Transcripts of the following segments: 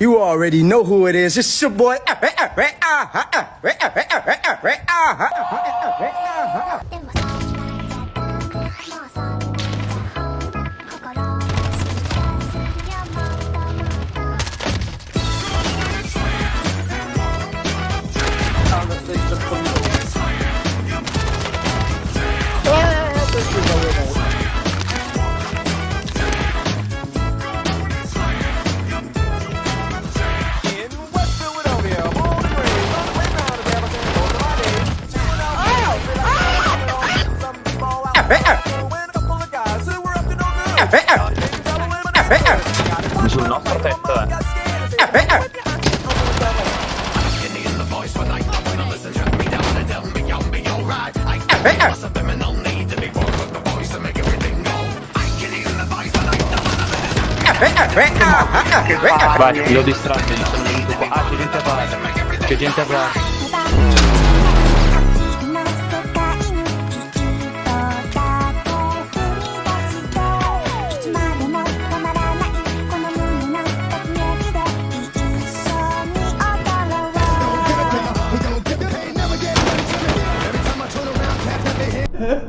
You already know who it is. It's your boy. Sul nostro tetto, eh. Vai, lo distratti. Ah, c'è gente a qua. C'è gente a qua.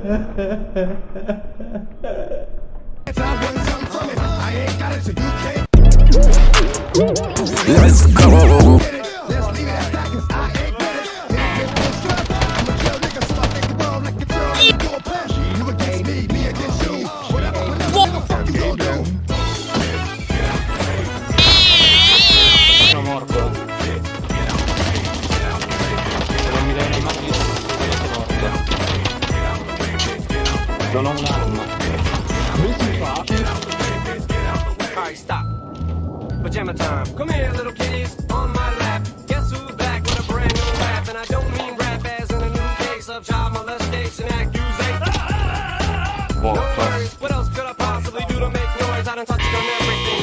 Sono Non ho un'arma. Come si fa? Alright, stop. Pajama time. Come here, little kitties, on my lap. Guess who's back with a brand new rap? And I don't mean rap as in a new case of child molestation accusation. No worries, what else could I possibly do to make noise? I done touched on everything